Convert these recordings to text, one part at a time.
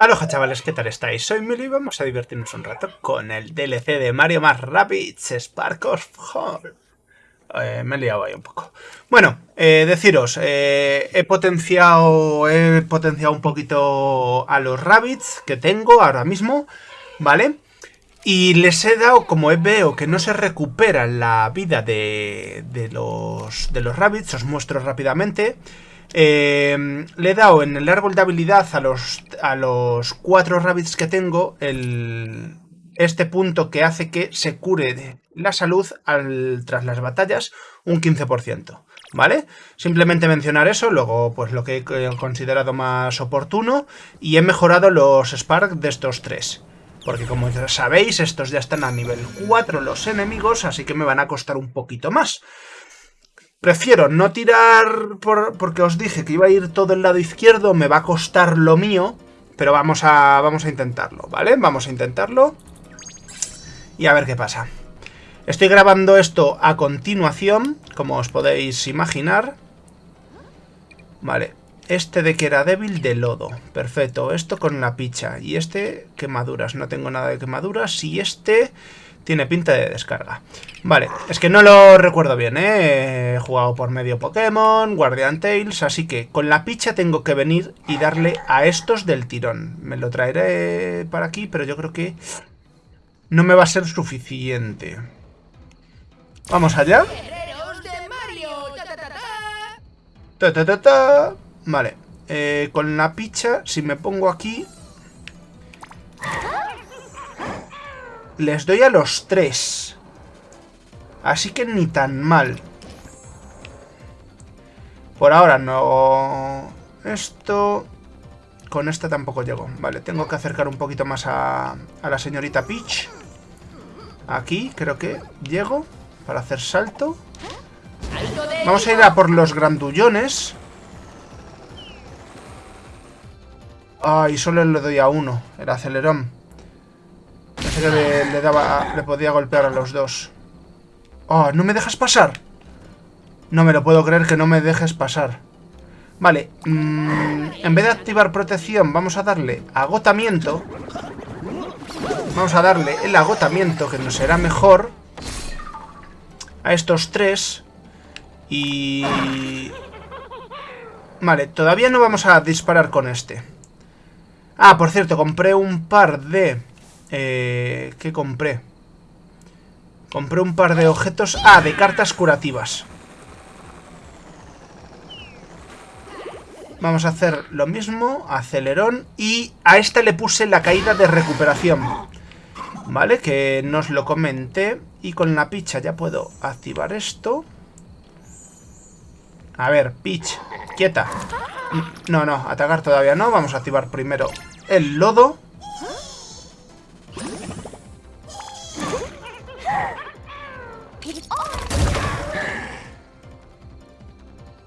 Aloha chavales, ¿qué tal estáis? Soy Mili y vamos a divertirnos un rato con el DLC de Mario más Rabbids Spark of Hope. Eh, me he liado ahí un poco. Bueno, eh, deciros, eh, he potenciado he potenciado un poquito a los Rabbits que tengo ahora mismo, ¿vale? Y les he dado, como veo que no se recupera la vida de, los, de los Rabbits, os muestro rápidamente... Eh, le he dado en el árbol de habilidad a los, a los cuatro rabbits que tengo el, este punto que hace que se cure la salud al, tras las batallas un 15%. ¿Vale? Simplemente mencionar eso, luego pues lo que he considerado más oportuno y he mejorado los Spark de estos tres. Porque como sabéis, estos ya están a nivel 4 los enemigos, así que me van a costar un poquito más. Prefiero no tirar por, porque os dije que iba a ir todo el lado izquierdo, me va a costar lo mío, pero vamos a, vamos a intentarlo, ¿vale? Vamos a intentarlo y a ver qué pasa. Estoy grabando esto a continuación, como os podéis imaginar. Vale, este de que era débil de lodo, perfecto, esto con la picha y este quemaduras, no tengo nada de quemaduras y este tiene pinta de descarga. Vale, es que no lo recuerdo bien, ¿eh? He jugado por medio Pokémon, Guardian Tales, así que con la picha tengo que venir y darle a estos del tirón. Me lo traeré para aquí, pero yo creo que no me va a ser suficiente. ¿Vamos allá? Ta, ta, ta, vale, eh, con la picha, si me pongo aquí, les doy a los tres. Así que ni tan mal. Por ahora no... Esto... Con esta tampoco llego. Vale, tengo que acercar un poquito más a, la señorita Peach. Aquí creo que llego para hacer salto. Vamos a ir a por los grandullones. Ay, solo le doy a uno, el acelerón que le, daba, le podía golpear a los dos. ¡Oh, no me dejas pasar! No me lo puedo creer que no me dejes pasar. Vale, mm, en vez de activar protección, vamos a darle agotamiento. Vamos a darle el agotamiento, que nos será mejor. A estos tres. Y... Vale, todavía no vamos a disparar con este. Ah, por cierto, compré un par de eh, ¿Qué compré? Compré un par de objetos... Ah, de cartas curativas. Vamos a hacer lo mismo, acelerón, y a esta le puse la caída de recuperación. ¿Vale? Que nos lo comenté. Y con la picha ya puedo activar esto. A ver, Peach, quieta. No, no, atacar todavía no. Vamos a activar primero el lodo.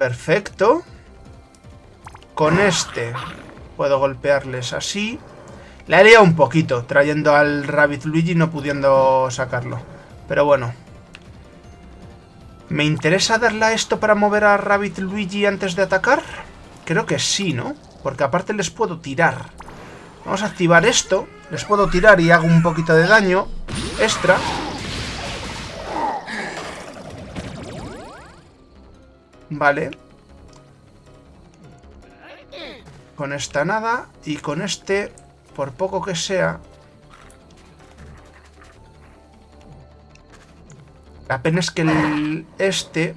Perfecto. Con este puedo golpearles así. La he liado un poquito, trayendo al Rabbit Luigi no pudiendo sacarlo. Pero bueno. ¿Me interesa darle a esto para mover a Rabbit Luigi antes de atacar? Creo que sí, ¿no? Porque aparte les puedo tirar. Vamos a activar esto. Les puedo tirar y hago un poquito de daño extra. Vale. Con esta nada. Y con este, por poco que sea... La pena es que el, este...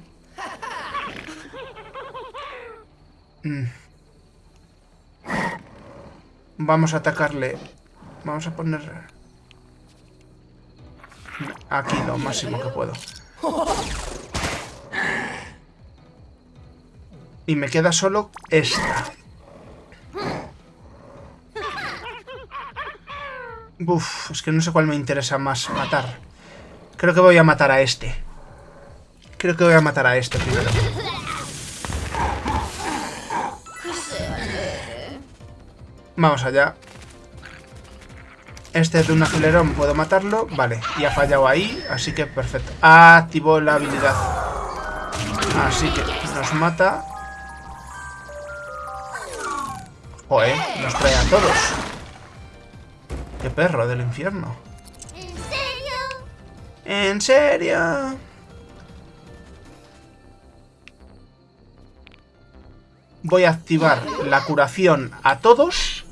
Mm. Vamos a atacarle. Vamos a poner... Aquí lo máximo que puedo. Y me queda solo esta. Uf, es que no sé cuál me interesa más matar. Creo que voy a matar a este. Creo que voy a matar a este primero. Vamos allá. Este de un acelerón puedo matarlo. Vale, y ha fallado ahí, así que perfecto. Activó la habilidad. Así que nos mata. Joder, nos trae a todos. Qué perro del infierno. ¿En serio? ¿En serio? Voy a activar la curación a todos.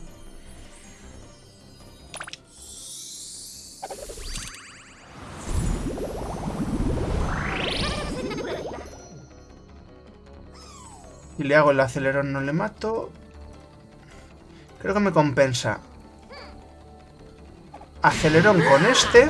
Y le hago el acelerón, no le mato. Creo que me compensa. Acelerón con este.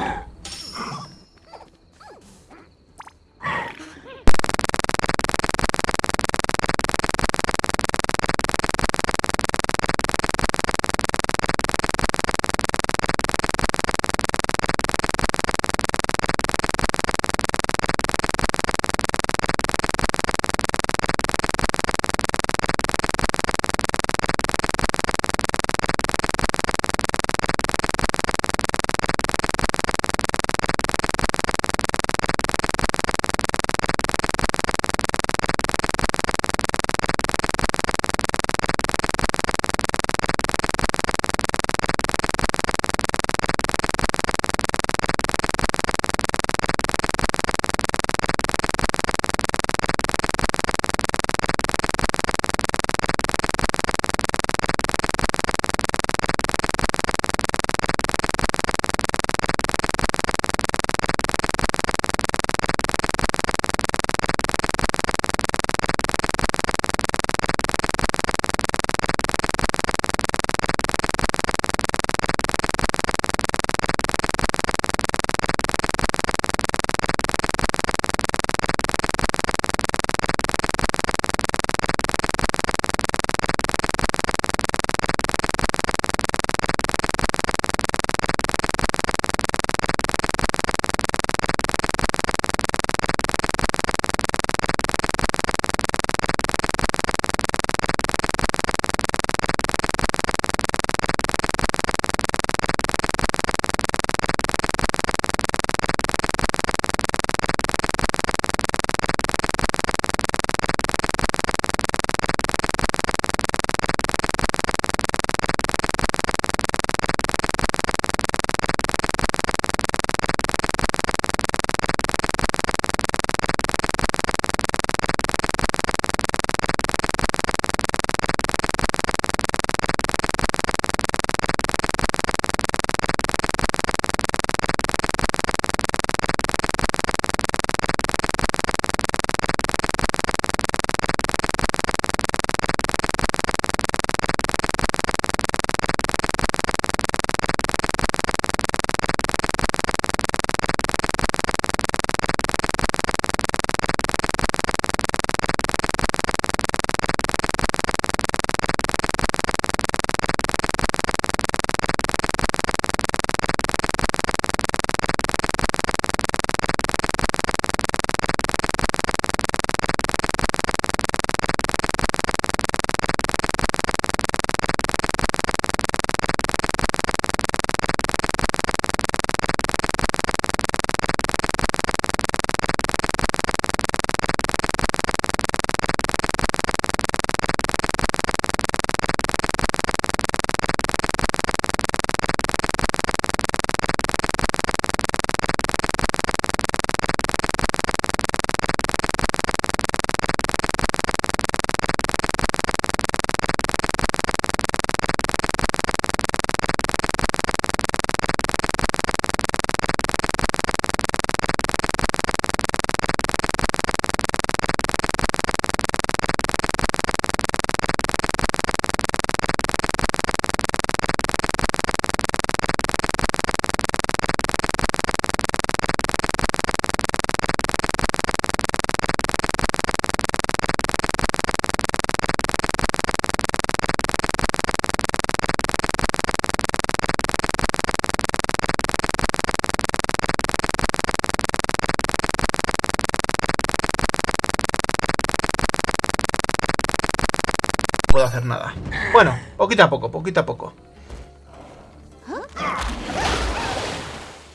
Puedo hacer nada. Bueno, poquito a poco, poquito a poco.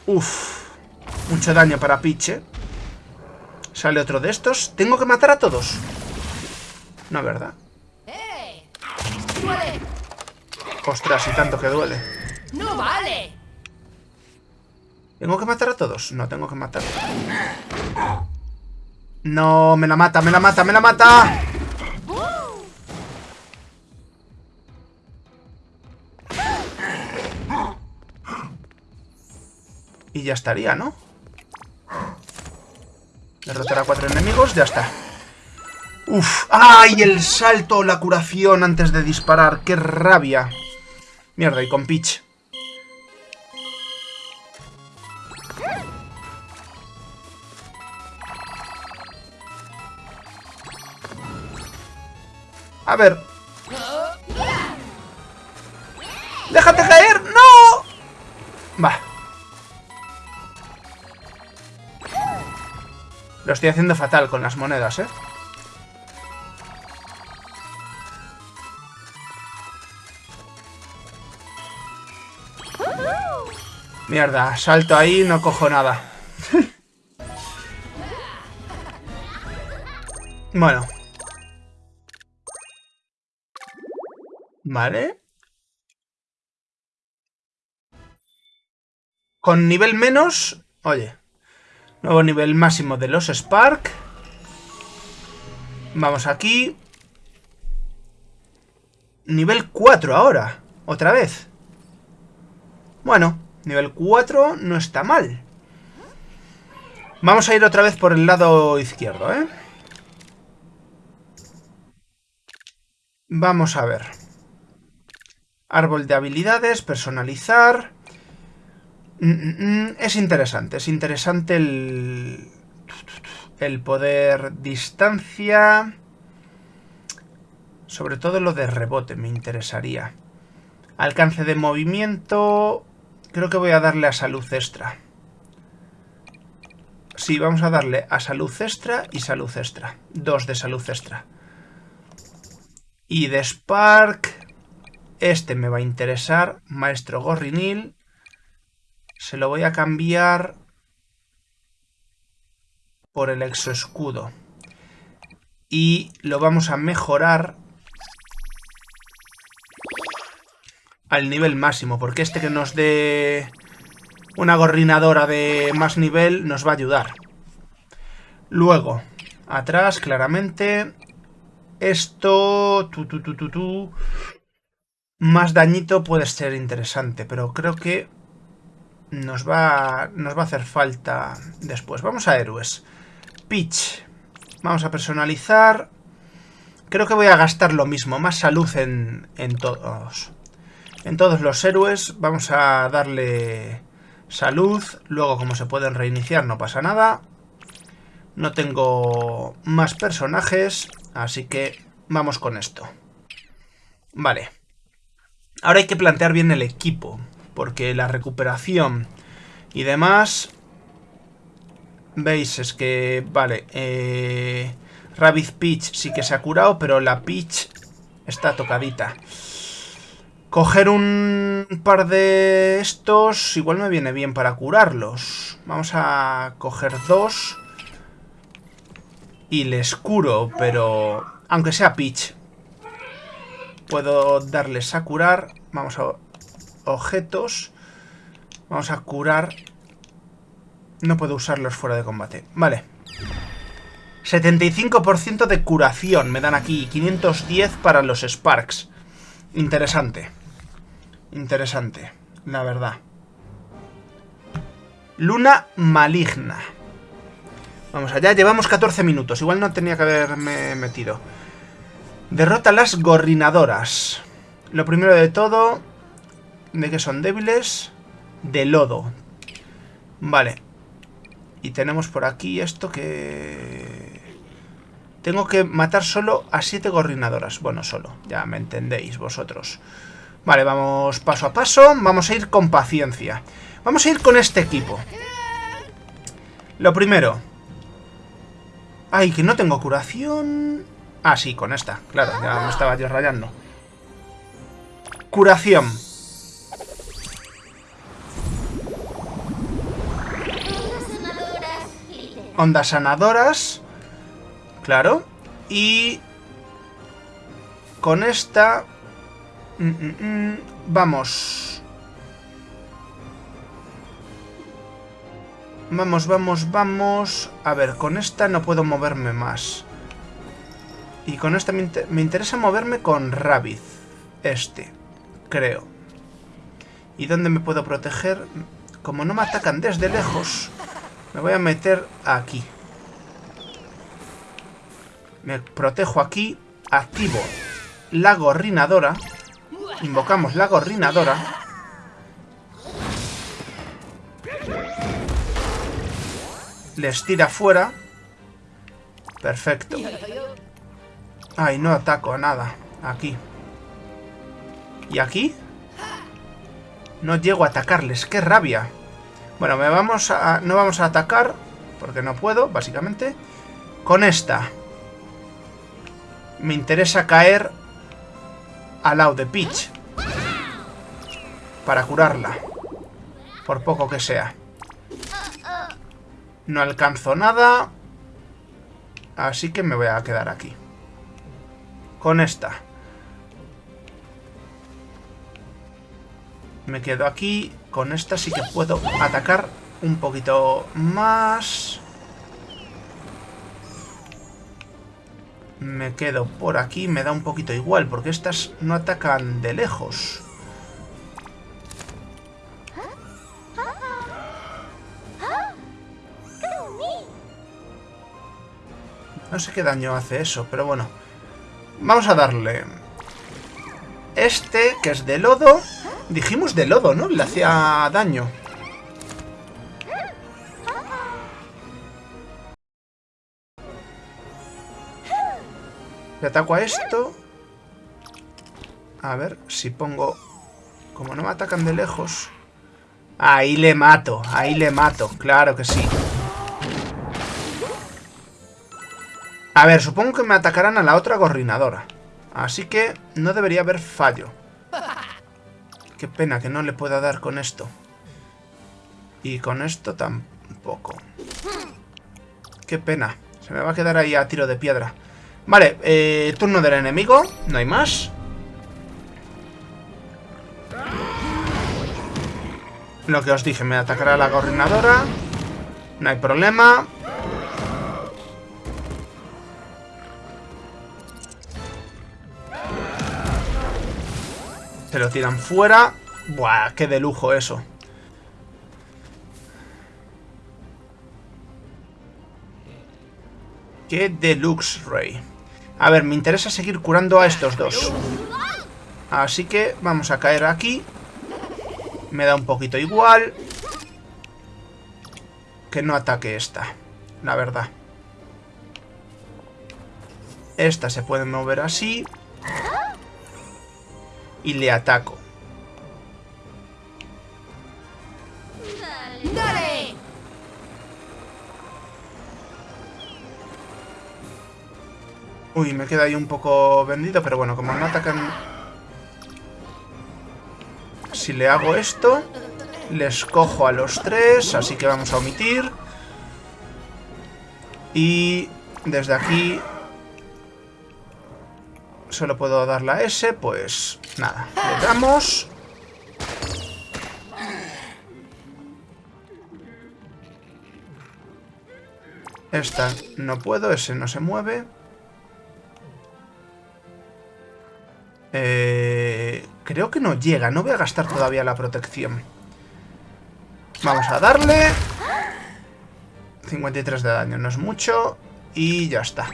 Uf, mucho daño para Piche. Sale otro de estos. ¿Tengo que matar a todos? No, ¿verdad? ¡Eh! Ostras, y tanto que duele. ¡No vale! ¿Tengo que matar a todos? No, tengo que matar. No, me la mata, me la mata, me la mata. Y ya estaría, ¿no? Derrotar a cuatro enemigos, ya está. Uf, ¡ay! El salto, la curación antes de disparar. ¡Qué rabia! Mierda, y con Peach. A ver. ¡Déjate caer! Lo estoy haciendo fatal con las monedas, ¿eh? Mierda, salto ahí no cojo nada. bueno. Vale. Con nivel menos... Oye. Nuevo nivel máximo de los Spark. Vamos aquí. Nivel 4 ahora. Otra vez. Bueno, nivel 4 no está mal. Vamos a ir otra vez por el lado izquierdo, ¿eh? Vamos a ver. Árbol de habilidades, personalizar. Mm, mm, mm, es interesante, es interesante el, el poder distancia. Sobre todo lo de rebote me interesaría. Alcance de movimiento. Creo que voy a darle a salud extra. Sí, vamos a darle a salud extra y salud extra. Dos de salud extra. Y de Spark... Este me va a interesar. Maestro Gorrinil. Se lo voy a cambiar por el exoescudo. Y lo vamos a mejorar al nivel máximo, porque este que nos dé una gorrinadora de más nivel nos va a ayudar. Luego, atrás, claramente, esto... Tu, tu, tu, más dañito puede ser interesante, pero creo que nos va, nos va a hacer falta después. Vamos a héroes. Peach. Vamos a personalizar. Creo que voy a gastar lo mismo. Más salud en, en todos. En todos los héroes. Vamos a darle salud. Luego, como se pueden reiniciar, no pasa nada. No tengo más personajes. Así que vamos con esto. Vale. Ahora hay que plantear bien el equipo porque la recuperación y demás... Veis, es que... Vale, eh... Rabbit Peach sí que se ha curado, pero la Peach está tocadita. Coger un par de estos igual me viene bien para curarlos. Vamos a coger dos. Y les curo, pero... Aunque sea Peach. Puedo darles a curar. Vamos a objetos. Vamos a curar. No puedo usarlos fuera de combate. Vale. 75% de curación me dan aquí. 510 para los Sparks. Interesante. Interesante, la verdad. Luna maligna. Vamos allá, llevamos 14 minutos. Igual no tenía que haberme metido. Derrota a las gorrinadoras. Lo primero de todo, ¿De que son débiles? De lodo. Vale. Y tenemos por aquí esto que... Tengo que matar solo a siete gorrinadoras. Bueno, solo. Ya me entendéis vosotros. Vale, vamos paso a paso. Vamos a ir con paciencia. Vamos a ir con este equipo. Lo primero. Ay, que no tengo curación... Ah, sí, con esta. Claro, ya me estaba yo rayando. Curación. Ondas sanadoras. Claro. Y con esta... Mm, mm, mm, vamos. Vamos, vamos, vamos. A ver, con esta no puedo moverme más. Y con esta me, me interesa moverme con Rabbit. Este, creo. ¿Y dónde me puedo proteger? Como no me atacan desde lejos, me voy a meter aquí. Me protejo aquí, activo la gorrinadora. Invocamos la gorrinadora. Les tira fuera. Perfecto. Ay, no ataco a nada. Aquí. ¿Y aquí? No llego a atacarles. ¡Qué rabia! Bueno, me vamos a, no vamos a atacar, porque no puedo, básicamente. Con esta. Me interesa caer al lado de Peach. Para curarla. Por poco que sea. No alcanzo nada. Así que me voy a quedar aquí. Con esta. Me quedo aquí. Con esta sí que puedo atacar un poquito más. Me quedo por aquí, me da un poquito igual, porque estas no atacan de lejos. No sé qué daño hace eso, pero bueno. Vamos a darle... Este, que es de lodo... Dijimos de lodo, ¿no? Le hacía daño. Le ataco a esto. A ver si pongo... Como no me atacan de lejos... Ahí le mato, ahí le mato, claro que sí. A ver, supongo que me atacarán a la otra gorrinadora. Así que no debería haber fallo. Qué pena que no le pueda dar con esto. Y con esto tampoco. Qué pena. Se me va a quedar ahí a tiro de piedra. Vale, eh, turno del enemigo. No hay más. Lo que os dije, me atacará la coordinadora. No hay problema. Se lo tiran fuera. Buah, qué de lujo eso. Qué deluxe, Rey. A ver, me interesa seguir curando a estos dos. Así que vamos a caer aquí. Me da un poquito igual. Que no ataque esta. La verdad. Esta se puede mover así. Y le ataco. Uy, me queda ahí un poco vendido, pero bueno, como me atacan... Si le hago esto, les cojo a los tres, así que vamos a omitir. Y desde aquí solo puedo dar la S, pues nada, le damos. Esta no puedo, ese no se mueve. Eh, creo que no llega. No voy a gastar todavía la protección. Vamos a darle. 53 de daño, no es mucho. Y ya está.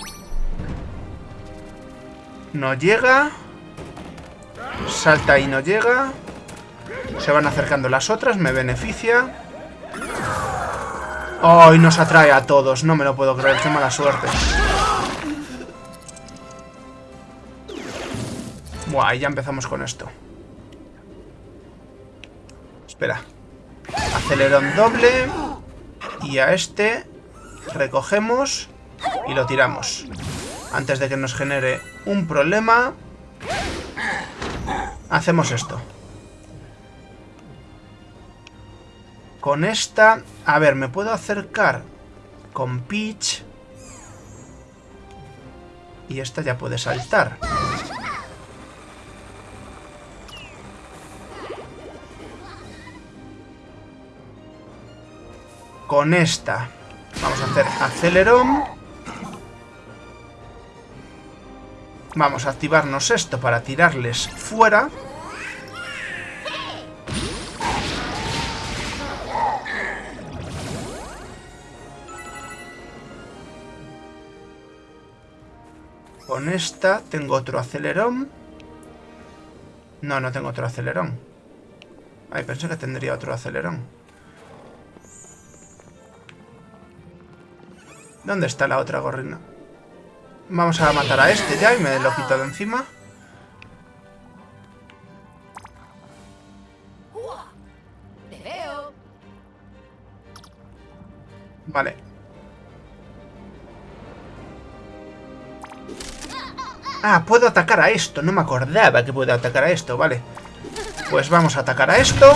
No llega. Salta y no llega. Se van acercando las otras, me beneficia. ¡Ay, nos atrae a todos! No me lo puedo creer, qué mala suerte. Buah, ya empezamos con esto. Espera. Acelerón doble. Y a este recogemos y lo tiramos. Antes de que nos genere un problema, hacemos esto. Con esta... A ver, me puedo acercar con Peach. Y esta ya puede saltar. con esta vamos a hacer acelerón. Vamos a activarnos esto para tirarles fuera. Con esta tengo otro acelerón. No, no tengo otro acelerón. Ay, pensé que tendría otro acelerón. ¿Dónde está la otra gorrina? Vamos a matar a este ya y me lo quito de encima. Vale. Ah, puedo atacar a esto. No me acordaba que puedo atacar a esto, vale. Pues vamos a atacar a esto.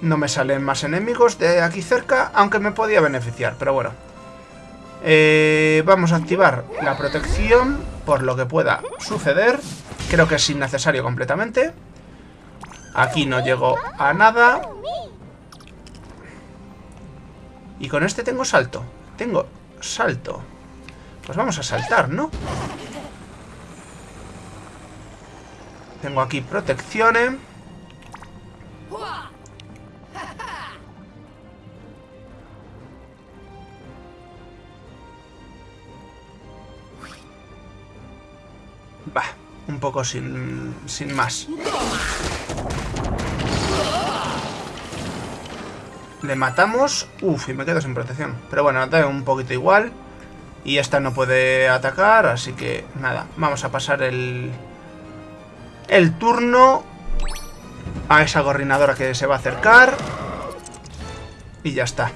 No me salen más enemigos de aquí cerca, aunque me podía beneficiar, pero bueno. Eh, vamos a activar la protección por lo que pueda suceder. Creo que es innecesario completamente. Aquí no llego a nada. Y con este tengo salto. Tengo salto. Pues vamos a saltar, ¿no? Tengo aquí protecciones. Va, un poco sin, sin más. Le matamos. Uf, y me quedo sin protección. Pero bueno, da un poquito igual. Y esta no puede atacar, así que nada. Vamos a pasar el, el turno a esa gorrinadora que se va a acercar. Y ya está.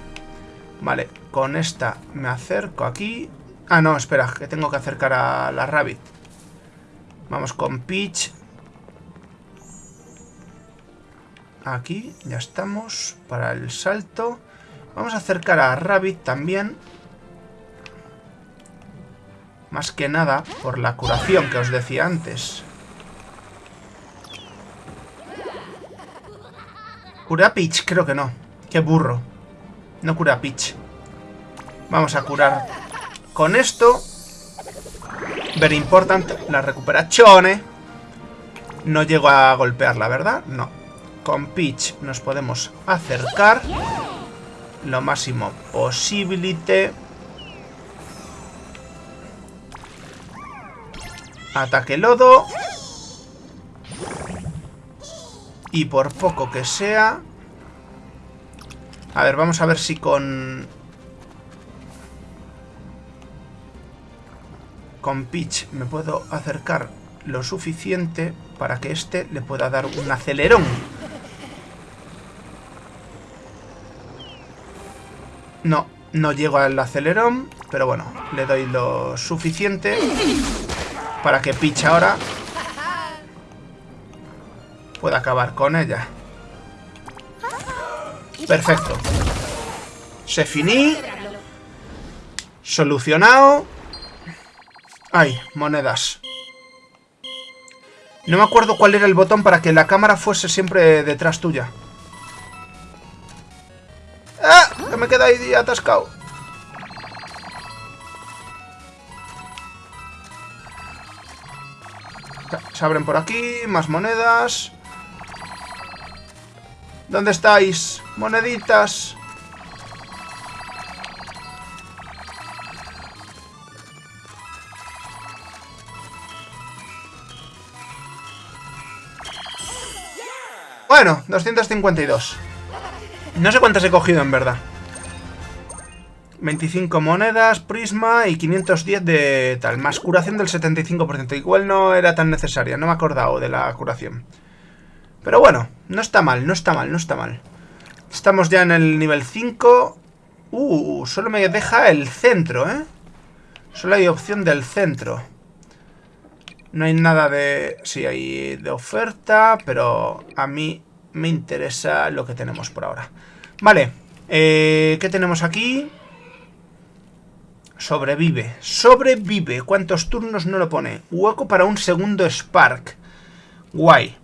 Vale, con esta me acerco aquí. Ah, no, espera, que tengo que acercar a la Rabbit. Vamos con Peach. Aquí, ya estamos. Para el salto. Vamos a acercar a Rabbit también. Más que nada por la curación que os decía antes. ¿Cura Peach? Creo que no. Qué burro. No cura Peach. Vamos a curar con esto. Very important, la recuperación. No llego a golpearla, ¿verdad? No. Con Peach nos podemos acercar lo máximo posible. Ataque lodo. Y por poco que sea... A ver, vamos a ver si con con Peach me puedo acercar lo suficiente para que este le pueda dar un acelerón. No, no llego al acelerón, pero bueno, le doy lo suficiente para que Peach ahora pueda acabar con ella. Perfecto. Se finí. Solucionado. Ay, monedas. No me acuerdo cuál era el botón para que la cámara fuese siempre detrás tuya. ¡Ah! Que me queda ahí atascado. Se abren por aquí, más monedas. ¿Dónde estáis? Moneditas. Bueno, 252. No sé cuántas he cogido en verdad. 25 monedas, prisma y 510 de tal. Más curación del 75%. Igual no era tan necesaria, no me he acordado de la curación. Pero bueno, no está mal, no está mal, no está mal. Estamos ya en el nivel 5. Uh, solo me deja el centro, ¿eh? Solo hay opción del centro. No hay nada de... Sí, hay de oferta, pero a mí me interesa lo que tenemos por ahora. Vale, eh, ¿qué tenemos aquí? Sobrevive. Sobrevive. ¿Cuántos turnos no lo pone? Hueco para un segundo Spark. Guay.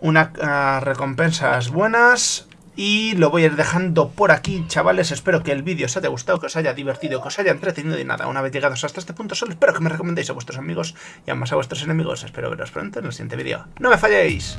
Unas uh, recompensas buenas. Y lo voy a ir dejando por aquí, chavales. Espero que el vídeo os haya gustado, que os haya divertido, que os haya entretenido y nada. Una vez llegados hasta este punto, solo espero que me recomendéis a vuestros amigos y además a vuestros enemigos. Espero veros pronto en el siguiente vídeo. ¡No me falléis!